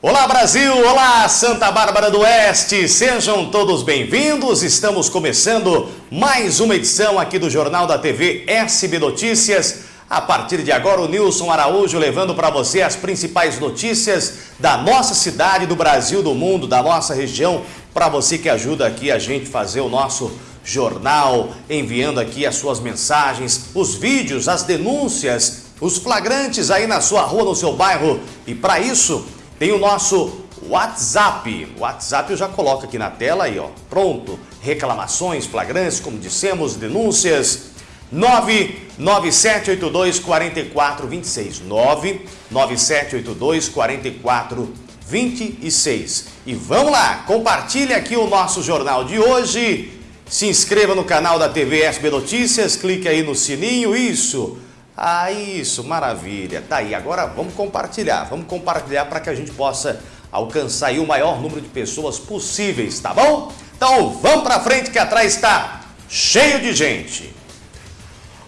Olá Brasil, olá Santa Bárbara do Oeste, sejam todos bem-vindos. Estamos começando mais uma edição aqui do Jornal da TV SB Notícias. A partir de agora, o Nilson Araújo levando para você as principais notícias da nossa cidade, do Brasil, do mundo, da nossa região, para você que ajuda aqui a gente fazer o nosso jornal, enviando aqui as suas mensagens, os vídeos, as denúncias, os flagrantes aí na sua rua, no seu bairro. E para isso, tem o nosso WhatsApp. O WhatsApp eu já coloco aqui na tela aí, ó. Pronto. Reclamações, flagrantes, como dissemos, denúncias. 99782 4426. 99782 4426. E vamos lá, compartilhe aqui o nosso jornal de hoje. Se inscreva no canal da TV SB Notícias, clique aí no sininho, isso. Ah, isso, maravilha. Tá aí, agora vamos compartilhar. Vamos compartilhar para que a gente possa alcançar o maior número de pessoas possíveis, tá bom? Então vamos para frente que atrás está cheio de gente.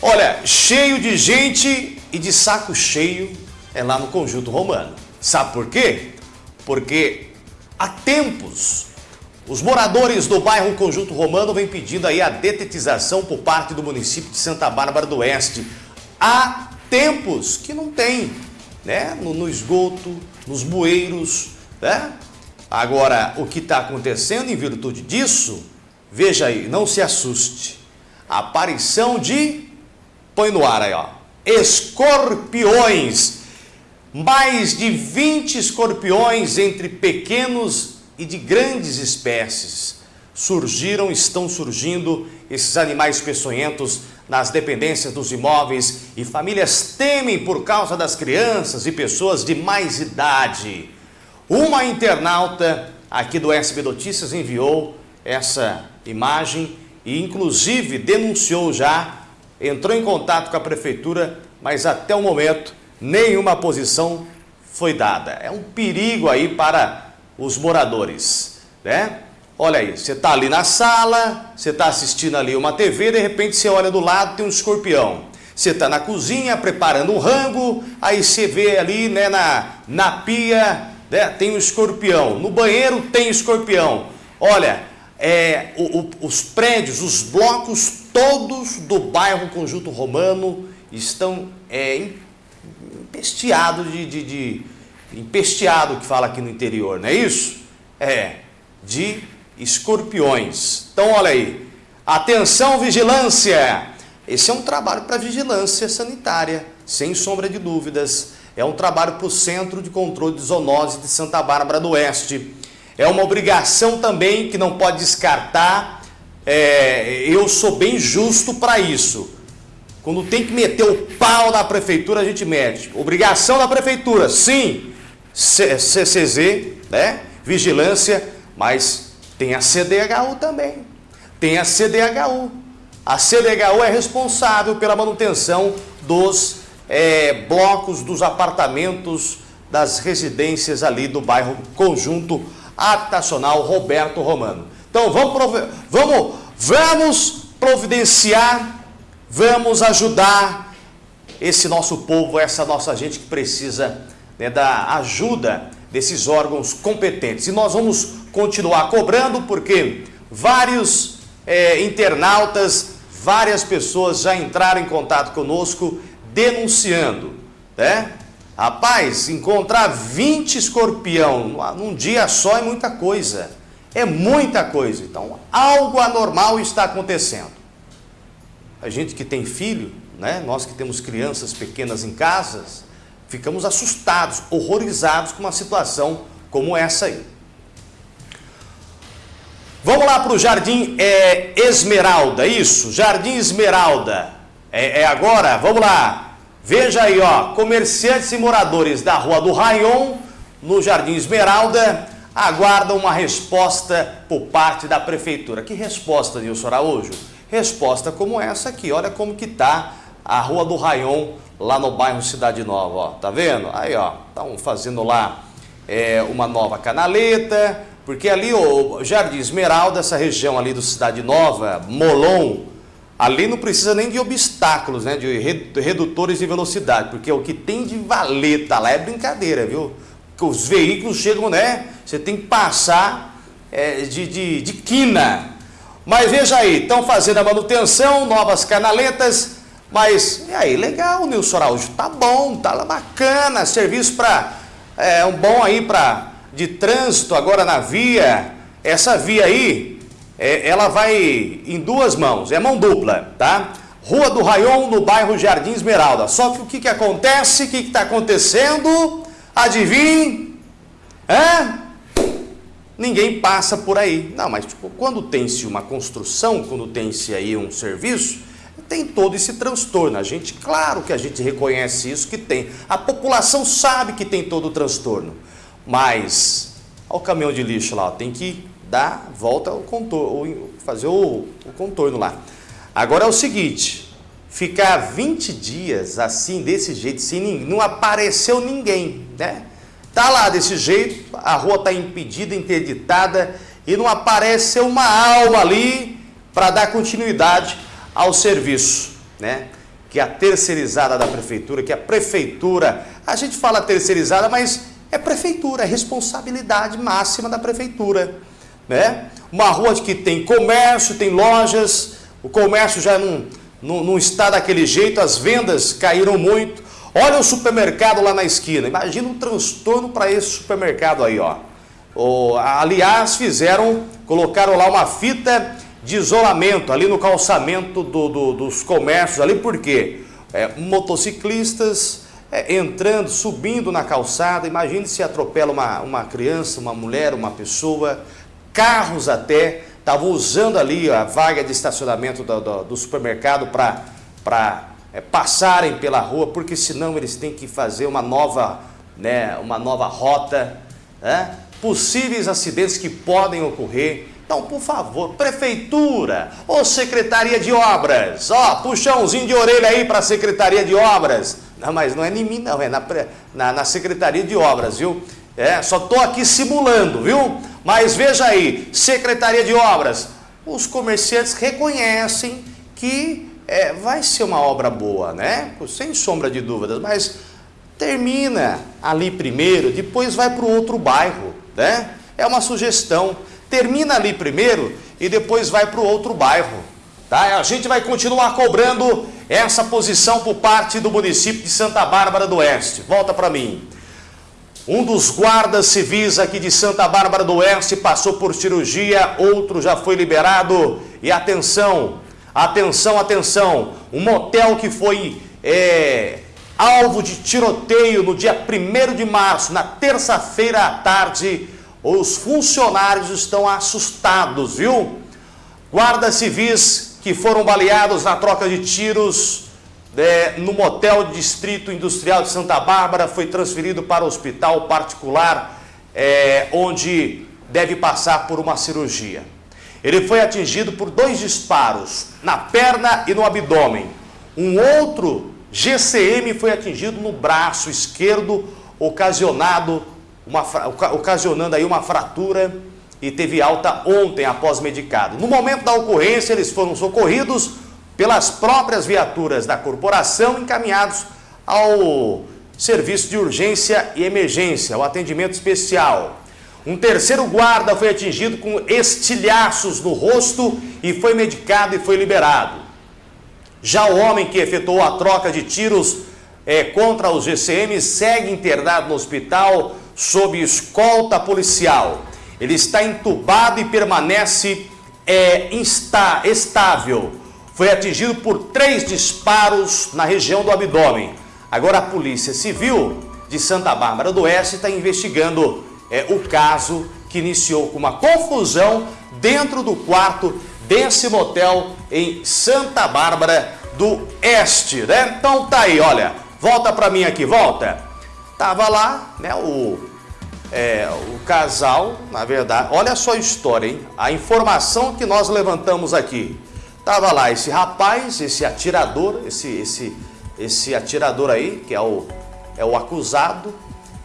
Olha, cheio de gente e de saco cheio é lá no Conjunto Romano. Sabe por quê? Porque há tempos os moradores do bairro Conjunto Romano vêm pedindo aí a detetização por parte do município de Santa Bárbara do Oeste há tempos que não tem, né? No, no esgoto, nos bueiros, né? Agora, o que está acontecendo em virtude disso, veja aí, não se assuste. Aparição de, põe no ar aí, ó, escorpiões. Mais de 20 escorpiões entre pequenos e de grandes espécies surgiram, estão surgindo esses animais peçonhentos nas dependências dos imóveis e famílias temem por causa das crianças e pessoas de mais idade. Uma internauta aqui do SB Notícias enviou essa imagem e inclusive denunciou já, entrou em contato com a prefeitura, mas até o momento nenhuma posição foi dada. É um perigo aí para os moradores, né? Olha aí, você está ali na sala, você está assistindo ali uma TV, de repente você olha do lado, tem um escorpião. Você está na cozinha preparando um rango, aí você vê ali né, na, na pia, né, tem um escorpião. No banheiro tem escorpião. Olha, é, o, o, os prédios, os blocos todos do bairro Conjunto Romano estão é, empesteados de, de, de... Empesteado que fala aqui no interior, não é isso? É, de escorpiões. Então, olha aí. Atenção, vigilância! Esse é um trabalho para vigilância sanitária, sem sombra de dúvidas. É um trabalho para o Centro de Controle de Zoonose de Santa Bárbara do Oeste. É uma obrigação também que não pode descartar. É, eu sou bem justo para isso. Quando tem que meter o pau na prefeitura, a gente mete. Obrigação da prefeitura, sim. CCZ, né? Vigilância, mas tem a CDHU também. Tem a CDHU. A CDHU é responsável pela manutenção dos é, blocos, dos apartamentos, das residências ali do bairro Conjunto Habitacional Roberto Romano. Então vamos, vamos, vamos providenciar, vamos ajudar esse nosso povo, essa nossa gente que precisa né, da ajuda desses órgãos competentes. E nós vamos continuar cobrando porque vários é, internautas, várias pessoas já entraram em contato conosco denunciando, né? Rapaz, encontrar 20 escorpião num dia só é muita coisa. É muita coisa. Então, algo anormal está acontecendo. A gente que tem filho, né? Nós que temos crianças pequenas em casas, ficamos assustados, horrorizados com uma situação como essa aí. Vamos lá para o Jardim é, Esmeralda, isso, Jardim Esmeralda. É, é, agora, vamos lá. Veja aí, ó, comerciantes e moradores da Rua do Rayon, no Jardim Esmeralda, aguardam uma resposta por parte da Prefeitura. Que resposta, Nilson Araújo? Resposta como essa aqui, olha como que tá a Rua do Rayon, lá no bairro Cidade Nova, ó. Tá vendo? Aí, ó, estão fazendo lá é, uma nova canaleta, porque ali o Jardim Esmeralda, essa região ali do Cidade Nova, Molon, ali não precisa nem de obstáculos, né, de redutores de velocidade, porque o que tem de valeta lá é brincadeira, viu? os veículos chegam, né? Você tem que passar é, de, de, de quina. Mas veja aí, estão fazendo a manutenção, novas canaletas, mas, e aí, legal, Nilson Araújo, tá bom, tá bacana, serviço para, é, um bom aí para, de trânsito agora na via, essa via aí, é, ela vai em duas mãos, é mão dupla, tá? Rua do Raion, no bairro Jardim Esmeralda. Só que o que, que acontece? O que está acontecendo? Adivinhe? Hã? Ninguém passa por aí. Não, mas tipo, quando tem-se uma construção, quando tem-se aí um serviço, tem todo esse transtorno. A gente, claro que a gente reconhece isso que tem. A população sabe que tem todo o transtorno. Mas, olha o caminhão de lixo lá, tem que dar volta ao contorno, fazer o, o contorno lá. Agora é o seguinte, ficar 20 dias assim, desse jeito, sem não apareceu ninguém, né? Tá lá desse jeito, a rua está impedida, interditada e não apareceu uma alma ali para dar continuidade ao serviço, né? Que é a terceirizada da prefeitura, que é a prefeitura, a gente fala terceirizada, mas é prefeitura, é responsabilidade máxima da prefeitura, né? Uma rua que tem comércio, tem lojas, o comércio já não, não, não está daquele jeito, as vendas caíram muito. Olha o supermercado lá na esquina. Imagina um transtorno para esse supermercado aí, ó. O, aliás, fizeram, colocaram lá uma fita de isolamento ali no calçamento do, do, dos comércios ali, por quê? É, motociclistas é, entrando, subindo na calçada, imagine se atropela uma, uma criança, uma mulher, uma pessoa, carros até, estavam usando ali a vaga de estacionamento do, do, do supermercado para é, passarem pela rua, porque senão eles têm que fazer uma nova, né, uma nova rota. Né? Possíveis acidentes que podem ocorrer. Então, por favor, prefeitura ou secretaria de obras, ó, puxãozinho de orelha aí para a secretaria de obras. Não, mas não é em mim não, é na, na, na secretaria de obras, viu? É, só estou aqui simulando, viu? Mas veja aí, Secretaria de Obras, os comerciantes reconhecem que é, vai ser uma obra boa, né? Sem sombra de dúvidas, mas termina ali primeiro, depois vai para o outro bairro, né? É uma sugestão. Termina ali primeiro e depois vai para o outro bairro. Tá? A gente vai continuar cobrando essa posição por parte do município de Santa Bárbara do Oeste. Volta para mim. Um dos guardas civis aqui de Santa Bárbara do Oeste passou por cirurgia, outro já foi liberado. E atenção, atenção, atenção, um motel que foi é, alvo de tiroteio no dia 1 de março, na terça-feira à tarde, os funcionários estão assustados, viu? Guardas civis que foram baleados na troca de tiros é, no motel Distrito Industrial de Santa Bárbara, foi transferido para o hospital particular, é, onde deve passar por uma cirurgia. Ele foi atingido por dois disparos, na perna e no abdômen. Um outro GCM foi atingido no braço esquerdo, ocasionado uma, ocasionando aí uma fratura e teve alta ontem após medicado. No momento da ocorrência, eles foram socorridos pelas próprias viaturas da corporação encaminhados ao serviço de urgência e emergência, o atendimento especial. Um terceiro guarda foi atingido com estilhaços no rosto e foi medicado e foi liberado. Já o homem que efetuou a troca de tiros é, contra os GCM segue internado no hospital sob escolta policial. Ele está entubado e permanece é, insta, estável foi atingido por três disparos na região do abdômen. Agora a Polícia Civil de Santa Bárbara do Oeste está investigando é, o caso que iniciou com uma confusão dentro do quarto desse motel em Santa Bárbara do Oeste, né? Então tá aí, olha, volta para mim aqui, volta. Tava lá, né, o, é, o casal, na verdade, olha só a história, hein? A informação que nós levantamos aqui. Tava lá esse rapaz, esse atirador, esse, esse, esse atirador aí, que é o, é o acusado,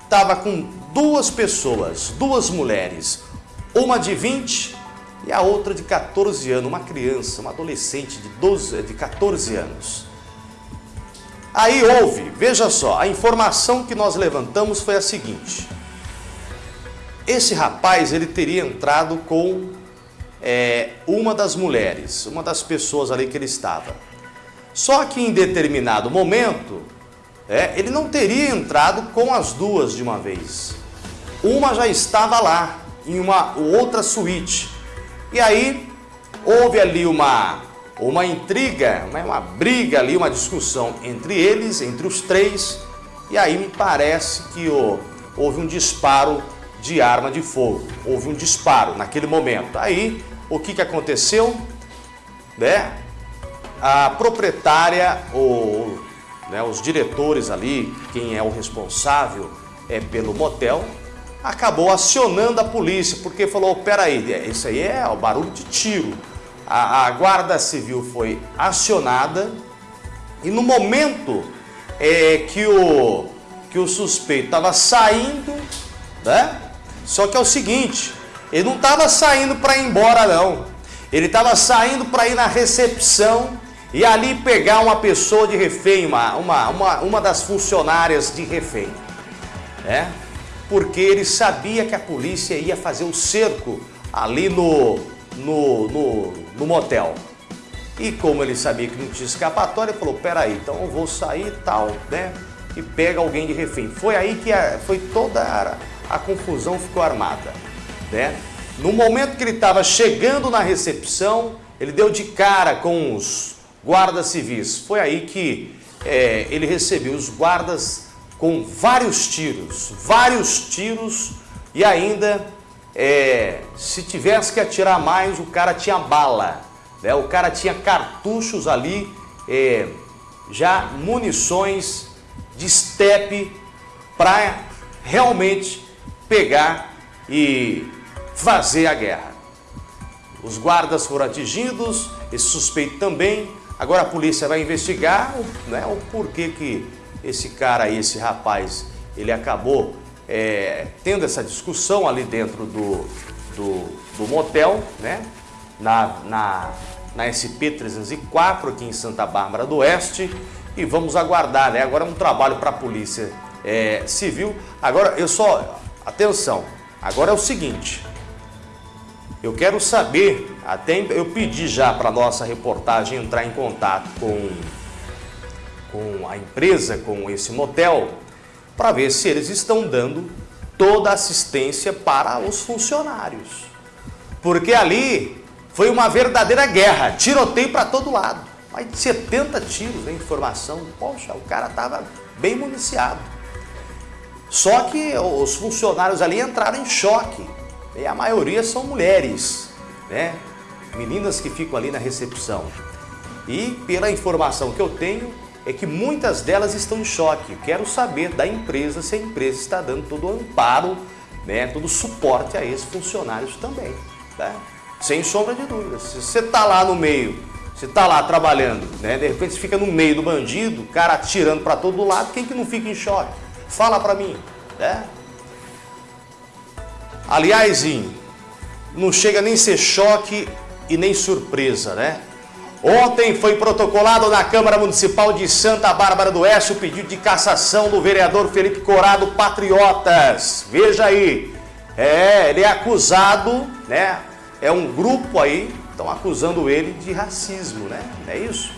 tava com duas pessoas, duas mulheres, uma de 20 e a outra de 14 anos, uma criança, uma adolescente de, 12, de 14 anos. Aí houve, veja só, a informação que nós levantamos foi a seguinte, esse rapaz ele teria entrado com é, uma das mulheres, uma das pessoas ali que ele estava. Só que em determinado momento, é, ele não teria entrado com as duas de uma vez. Uma já estava lá, em uma outra suíte. E aí houve ali uma, uma intriga, uma, uma briga ali, uma discussão entre eles, entre os três. E aí me parece que oh, houve um disparo de arma de fogo. Houve um disparo naquele momento. Aí o que, que aconteceu? Né? A proprietária, ou né, os diretores ali, quem é o responsável é pelo motel, acabou acionando a polícia, porque falou, peraí, é, isso aí é o barulho de tiro. A, a guarda civil foi acionada e no momento é, que, o, que o suspeito estava saindo, né? Só que é o seguinte, ele não estava saindo para ir embora não, ele estava saindo para ir na recepção e ali pegar uma pessoa de refém, uma, uma, uma, uma das funcionárias de refém. É? porque ele sabia que a polícia ia fazer o cerco ali no, no, no, no motel. E como ele sabia que não tinha escapatória, ele falou, peraí, então eu vou sair e tal, né? E pega alguém de refém. Foi aí que a, foi toda a, a confusão ficou armada, né? No momento que ele estava chegando na recepção, ele deu de cara com os guardas civis. Foi aí que é, ele recebeu os guardas com vários tiros, vários tiros e ainda é, se tivesse que atirar mais, o cara tinha bala, né? o cara tinha cartuchos ali, é, já munições de estepe para realmente pegar e fazer a guerra. Os guardas foram atingidos, esse suspeito também, agora a polícia vai investigar né, o porquê que esse cara esse rapaz, ele acabou é, tendo essa discussão ali dentro do, do, do motel, né? Na, na, na SP-304 aqui em Santa Bárbara do Oeste e vamos aguardar, né? Agora é um trabalho para a Polícia é, Civil. Agora, eu só... Atenção, agora é o seguinte, eu quero saber, até eu pedi já para nossa reportagem entrar em contato com com a empresa, com esse motel, para ver se eles estão dando toda a assistência para os funcionários. Porque ali foi uma verdadeira guerra, tiroteio para todo lado. Mais de 70 tiros, né, informação. Poxa, o cara estava bem municiado. Só que os funcionários ali entraram em choque. E a maioria são mulheres, né? Meninas que ficam ali na recepção. E pela informação que eu tenho, é que muitas delas estão em choque. Quero saber da empresa se a empresa está dando todo o amparo, né, todo o suporte a esses funcionários também. Tá? Sem sombra de dúvidas. Se você está lá no meio, você está lá trabalhando, né, de repente você fica no meio do bandido, o cara atirando para todo lado, quem que não fica em choque? Fala para mim. Né? Aliás, não chega nem ser choque e nem surpresa, né? Ontem foi protocolado na Câmara Municipal de Santa Bárbara do Oeste o pedido de cassação do vereador Felipe Corado Patriotas. Veja aí, é, ele é acusado, né? É um grupo aí, estão acusando ele de racismo, né? É isso.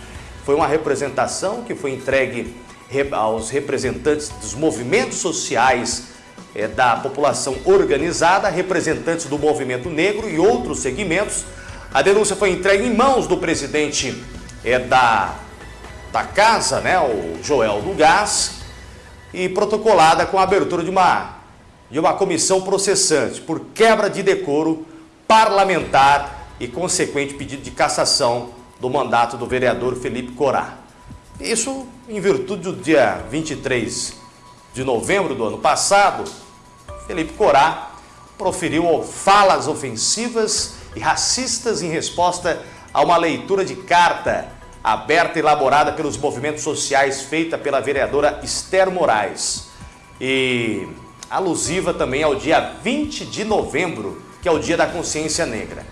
Foi uma representação que foi entregue aos representantes dos movimentos sociais é, da população organizada, representantes do movimento negro e outros segmentos, a denúncia foi entregue em mãos do presidente é, da, da casa, né, o Joel do Gás, e protocolada com a abertura de uma, de uma comissão processante por quebra de decoro parlamentar e consequente pedido de cassação do mandato do vereador Felipe Corá. Isso em virtude do dia 23 de novembro do ano passado, Felipe Corá proferiu falas ofensivas e racistas em resposta a uma leitura de carta aberta e elaborada pelos movimentos sociais feita pela vereadora Esther Moraes e alusiva também ao dia 20 de novembro, que é o dia da consciência negra.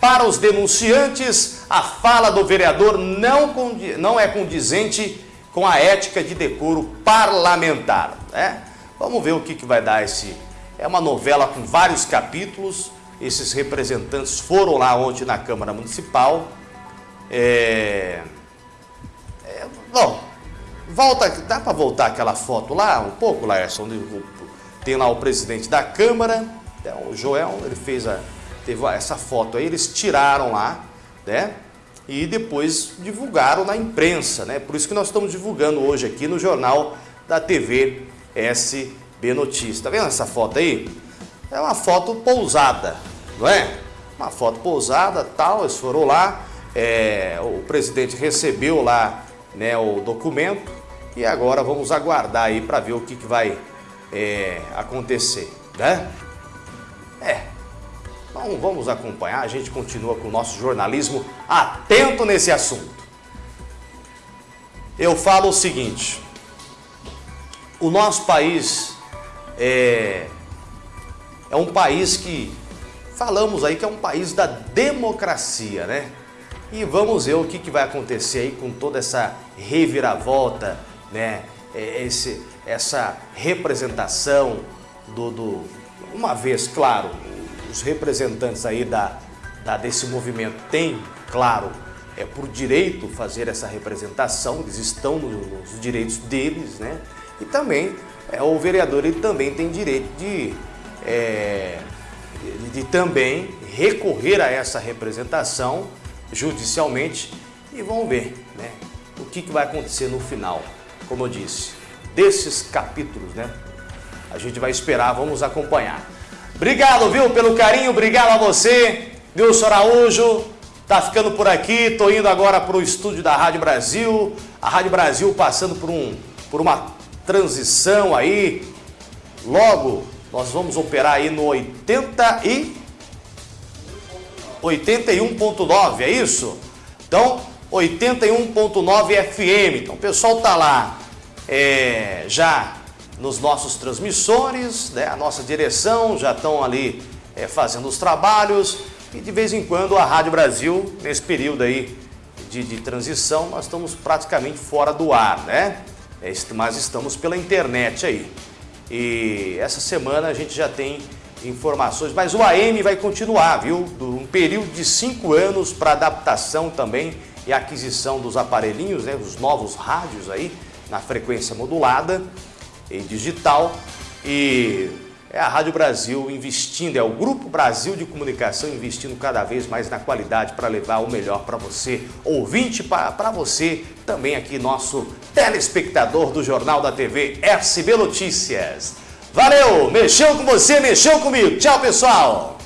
Para os denunciantes, a fala do vereador não, não é condizente com a ética de decoro parlamentar. Né? Vamos ver o que, que vai dar esse, É uma novela com vários capítulos. Esses representantes foram lá ontem na Câmara Municipal. É... É... Bom, volta, dá para voltar aquela foto lá um pouco, Laércio, onde tem lá o presidente da Câmara, é, o Joel, ele fez a, teve essa foto aí, eles tiraram lá, né? E depois divulgaram na imprensa, né? Por isso que nós estamos divulgando hoje aqui no jornal da TV SB Notícias. Tá vendo essa foto aí? É uma foto pousada, não é? Uma foto pousada, tal, eles foram lá, é, o presidente recebeu lá né, o documento e agora vamos aguardar aí para ver o que, que vai é, acontecer, né? É, então vamos acompanhar, a gente continua com o nosso jornalismo atento nesse assunto. Eu falo o seguinte, o nosso país é, é um país que, falamos aí que é um país da democracia, né? E vamos ver o que, que vai acontecer aí com toda essa reviravolta, né? É, esse, essa representação do, do, Uma vez, claro, os representantes aí da, da, desse movimento têm, claro, é por direito fazer essa representação, eles estão nos direitos deles, né? E também é, o vereador ele também tem direito de, é, de, de também recorrer a essa representação judicialmente e vamos ver né, o que, que vai acontecer no final, como eu disse, desses capítulos, né? A gente vai esperar, vamos acompanhar. Obrigado, viu, pelo carinho, obrigado a você, Wilson Araújo, tá ficando por aqui, tô indo agora para o estúdio da Rádio Brasil, a Rádio Brasil passando por, um, por uma transição aí. Logo, nós vamos operar aí no 80 e 81.9, é isso? Então, 81.9 FM. Então, o pessoal tá lá é, já nos nossos transmissores, né? a nossa direção já estão ali é, fazendo os trabalhos e de vez em quando a Rádio Brasil, nesse período aí de, de transição, nós estamos praticamente fora do ar, né? É, mas estamos pela internet aí. E essa semana a gente já tem informações, mas o AM vai continuar, viu? Um período de cinco anos para adaptação também e aquisição dos aparelhinhos, né? Os novos rádios aí na frequência modulada e digital. E é a Rádio Brasil investindo, é o Grupo Brasil de Comunicação investindo cada vez mais na qualidade para levar o melhor para você, ouvinte, para você, também aqui nosso telespectador do Jornal da TV SB Notícias. Valeu, mexeu com você, mexeu comigo. Tchau, pessoal.